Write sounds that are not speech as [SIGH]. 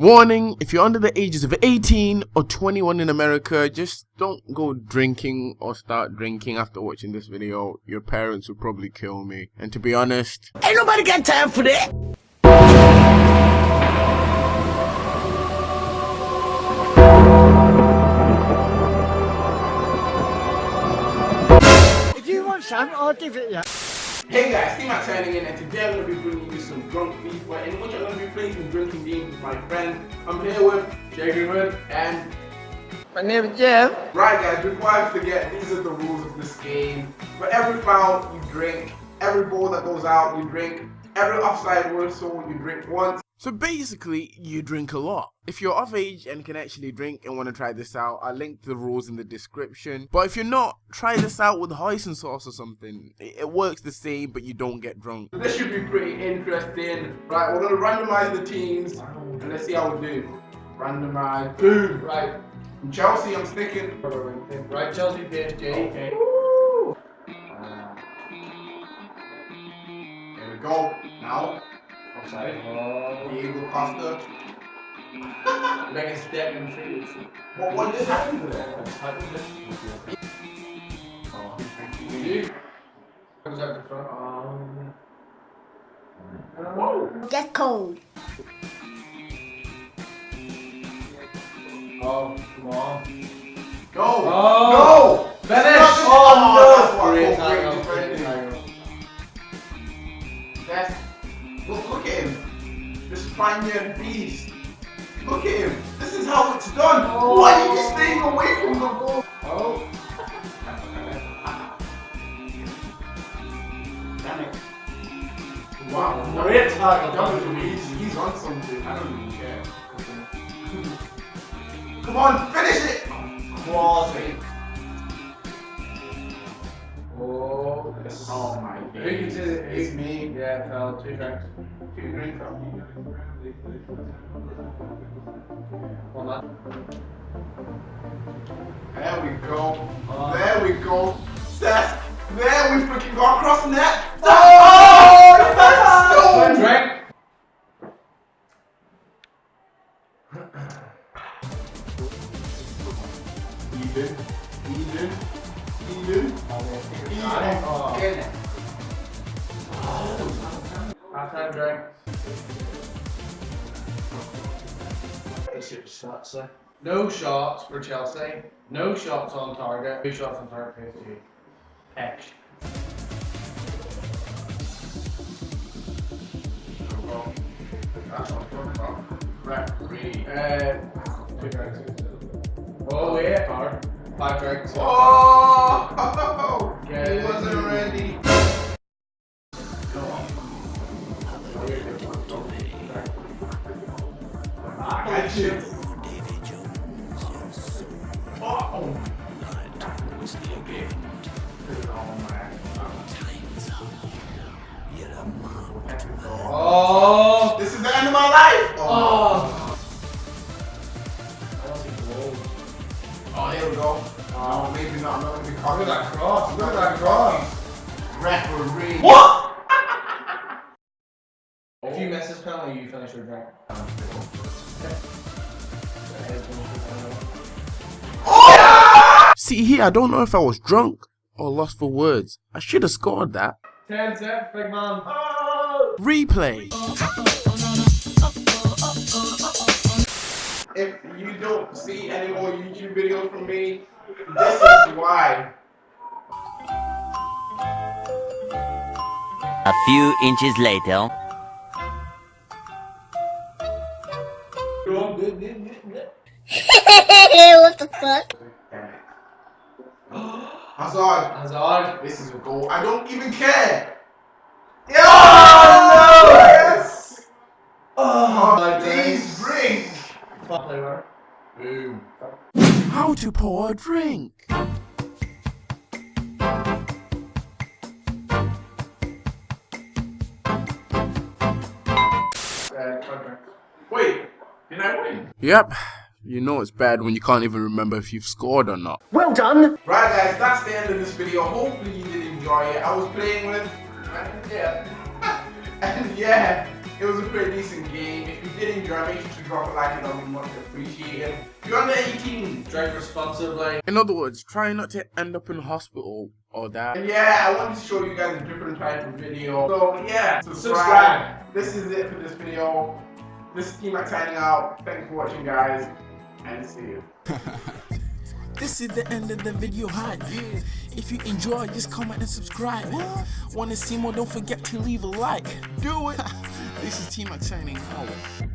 Warning, if you're under the ages of 18 or 21 in America, just don't go drinking or start drinking after watching this video. Your parents will probably kill me. And to be honest, ain't nobody got time for that. If you want some, I'll give it you. Hey guys, T-Mac signing in and today I'm going to be bringing you some drunk FIFA in which I'm going to be playing some drinking games with my friend. I'm here with Jacob and... My name is Jeff. Right guys, before I forget, these are the rules of this game. For every foul, you drink. Every ball that goes out, you drink. Every offside whistle, you drink once. So basically, you drink a lot. If you're of age and can actually drink and want to try this out, I'll link the rules in the description. But if you're not, try this out with hoisin sauce or something. It works the same, but you don't get drunk. This should be pretty interesting. Right, we're going to randomize the teams and let's see how we do. Randomize. Boom. Right. From Chelsea, I'm sticking. Right, Chelsea, PSG. Okay. There we go. Now. Offside. Oh. Diego Costa. Make a step in free. What, what just happened there? You? Comes out the front. Um. Whoa. Just cold. Oh, come on. Go! Oh. No! Finish! Oh, Oh, no! Great Great tackle, tackle, great great tackle. tackle. That's, look, look at him. The Spaniard beast. Look at him. This is how it's done. Oh. Why are you staying away from the ball? Oh. Damn it. Wow. Great tackle. That was- He's, he's on something. I don't even care. [LAUGHS] Come on, finish it! Quality. Oh. Oh my Who can days. say that It's me. Yeah, fell. Two drinks. Two drinks left. There we go. Oh. There we go. Seth. There we freaking go across net. Oh! that's Oh! One drink. Eden. Eden. Eden. Oh. Half time drink. No shots for Chelsea. No shots on target. Two shots on target PSG. X. That's what I'm talking about. Referee. Uh, two drinks. Oh wait, hard. Five drinks. Oh! [LAUGHS] got you. Oh! Oh. This is the end of my life! Oh. oh. Oh, here we go. Oh, maybe not. I'm not gonna be Look at that cross. Look at that cross. Referee. What? If you miss this penalty, you finish your drink. Oh, See here, I don't know if I was drunk or lost for words. I should have scored that. Ten cents, big man. Oh! Replay. If you don't see any more YouTube videos from me, this is why. A few inches later. [LAUGHS] what the fuck? Damn it. Hazard. Hazard. This is a goal. I don't even care. Yeah! Oh, no! Yes! Oh, my Please days. drink. Fuck flavor. Boom. How to pour a drink. Uh, five. Wait, did I win? Yep. You know it's bad when you can't even remember if you've scored or not. Well done. Right guys, that's the end of this video. Hopefully you did enjoy it. I was playing with and yeah. [LAUGHS] and yeah. It was a pretty decent game. If you did enjoy, make sure to drop a like and that would be much appreciated. If you're under 18, Drink responsibly. in other words, try not to end up in hospital or that. And yeah, I wanted to show you guys a different type of video. So yeah, subscribe. Subscribe. This is it for this video. This is T-Mac signing out. Thanks for watching, guys, and see you. [LAUGHS] This is the end of the video hype. If you enjoy, just comment and subscribe. Wanna see more? Don't forget to leave a like. Do it. [LAUGHS] this is T Mac signing out.